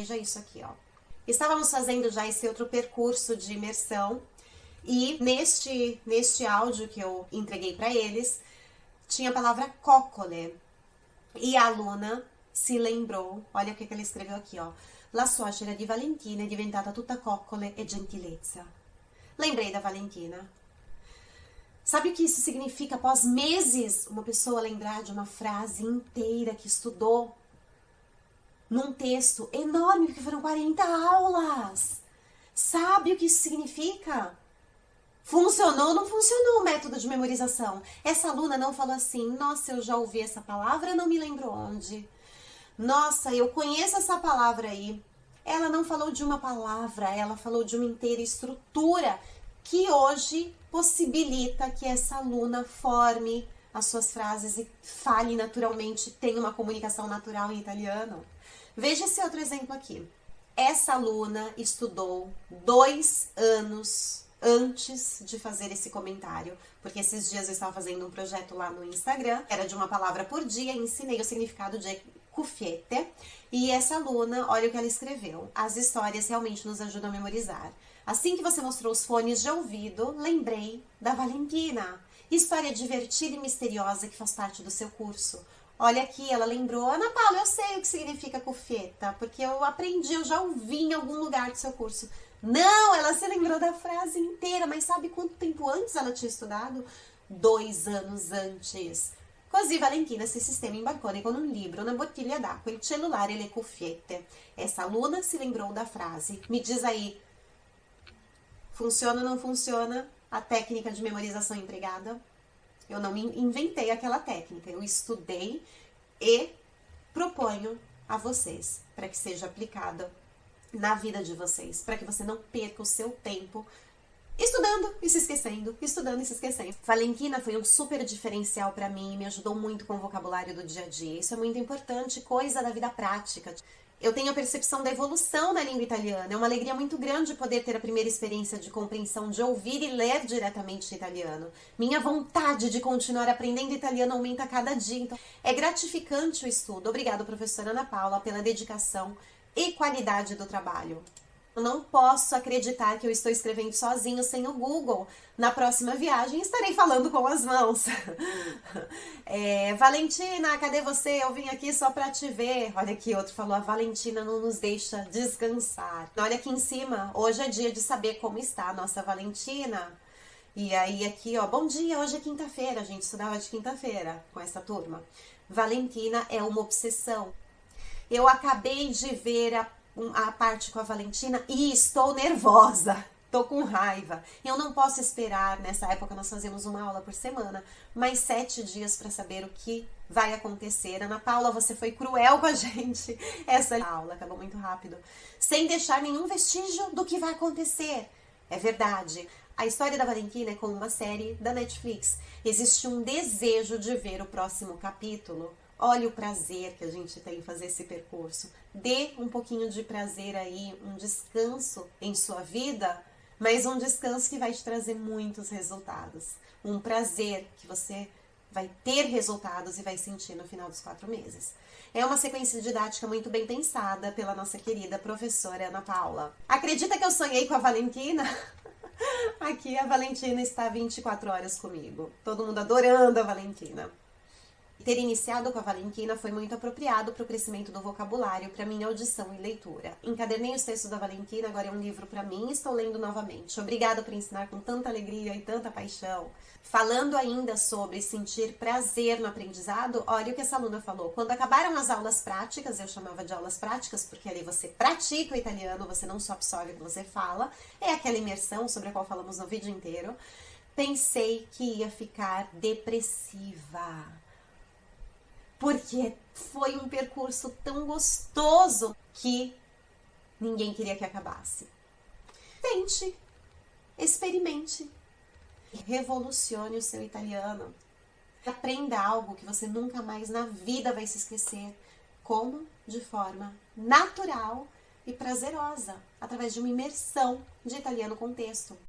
Veja isso aqui, ó. Estávamos fazendo já esse outro percurso de imersão e neste, neste áudio que eu entreguei para eles, tinha a palavra coccole. E a aluna si lembrou, olha o que ela escreveu aqui, ó. La suocera di Valentina è diventata tutta coccole e gentilezza. Lembrei da Valentina. Sabe o que isso significa? Após meses, uma pessoa lembrar de uma frase inteira que estudou num texto enorme, porque foram 40 aulas. Sabe o que isso significa? Funcionou ou não funcionou o método de memorização? Essa aluna não falou assim, nossa, eu já ouvi essa palavra, não me lembro onde. Nossa, eu conheço essa palavra aí. Ela não falou de uma palavra, ela falou de uma inteira estrutura que hoje possibilita que essa aluna forme as suas frases e fale naturalmente, tenha uma comunicação natural em italiano. Veja esse outro exemplo aqui. Essa aluna estudou dois anos antes de fazer esse comentário, porque esses dias eu estava fazendo um projeto lá no Instagram, era de uma palavra por dia, ensinei o significado de cufete, e essa aluna, olha o que ela escreveu, as histórias realmente nos ajudam a memorizar. Assim que você mostrou os fones de ouvido, lembrei da Valentina, história divertida e misteriosa que faz parte do seu curso. Olha aqui, ela lembrou, Ana Paula, eu sei o que significa cufeta, porque eu aprendi, eu já ouvi em algum lugar do seu curso. Não, ela se lembrou da frase inteira, mas sabe quanto tempo antes ela tinha estudado? Dois anos antes. Così Valentina si sistema in balcone con un libro, una bottiglia d'acqua, il cellulare e le cuffiette. Essa aluna se lembrou da frase. Me diz aí, funciona ou não funciona a técnica de memorização empregada? Eu não inventei aquela técnica, eu estudei e proponho a vocês para que seja aplicada na vida de vocês, para que você não perca o seu tempo estudando e se esquecendo, estudando e se esquecendo. Valentina foi um super diferencial para mim, me ajudou muito com o vocabulário do dia a dia. Isso é muito importante, coisa da vida prática. Eu tenho a percepção da evolução na língua italiana. É uma alegria muito grande poder ter a primeira experiência de compreensão, de ouvir e ler diretamente italiano. Minha vontade de continuar aprendendo italiano aumenta a cada dia. Então, é gratificante o estudo. Obrigada, professora Ana Paula, pela dedicação e qualidade do trabalho. Eu não posso acreditar que eu estou escrevendo sozinho sem o Google. Na próxima viagem estarei falando com as mãos. É, Valentina, cadê você? Eu vim aqui só para te ver. Olha aqui, outro falou, a Valentina não nos deixa descansar. Olha aqui em cima, hoje é dia de saber como está a nossa Valentina. E aí aqui, ó, bom dia, hoje é quinta-feira, a gente estudava de quinta-feira com essa turma. Valentina é uma obsessão. Eu acabei de ver a, a parte com a Valentina e estou nervosa. Tô com raiva. Eu não posso esperar, nessa época nós fazemos uma aula por semana, mais sete dias para saber o que vai acontecer. Ana Paula, você foi cruel com a gente. Essa aula acabou muito rápido. Sem deixar nenhum vestígio do que vai acontecer. É verdade. A história da Valentina é como uma série da Netflix. Existe um desejo de ver o próximo capítulo. Olha o prazer que a gente tem em fazer esse percurso. Dê um pouquinho de prazer aí, um descanso em sua vida, mas um descanso que vai te trazer muitos resultados. Um prazer que você vai ter resultados e vai sentir no final dos quatro meses. É uma sequência didática muito bem pensada pela nossa querida professora Ana Paula. Acredita que eu sonhei com a Valentina? Aqui a Valentina está 24 horas comigo. Todo mundo adorando a Valentina. Ter iniciado com a Valentina foi muito apropriado para o crescimento do vocabulário, para minha audição e leitura. Encadernei os textos da Valentina, agora é um livro para mim e estou lendo novamente. Obrigada por ensinar com tanta alegria e tanta paixão. Falando ainda sobre sentir prazer no aprendizado, olha o que essa aluna falou. Quando acabaram as aulas práticas, eu chamava de aulas práticas porque ali você pratica o italiano, você não só absorve o que você fala, é aquela imersão sobre a qual falamos no vídeo inteiro. Pensei que ia ficar depressiva porque foi um percurso tão gostoso que ninguém queria que acabasse. Tente, experimente, revolucione o seu italiano. Aprenda algo que você nunca mais na vida vai se esquecer, como de forma natural e prazerosa, através de uma imersão de italiano com texto.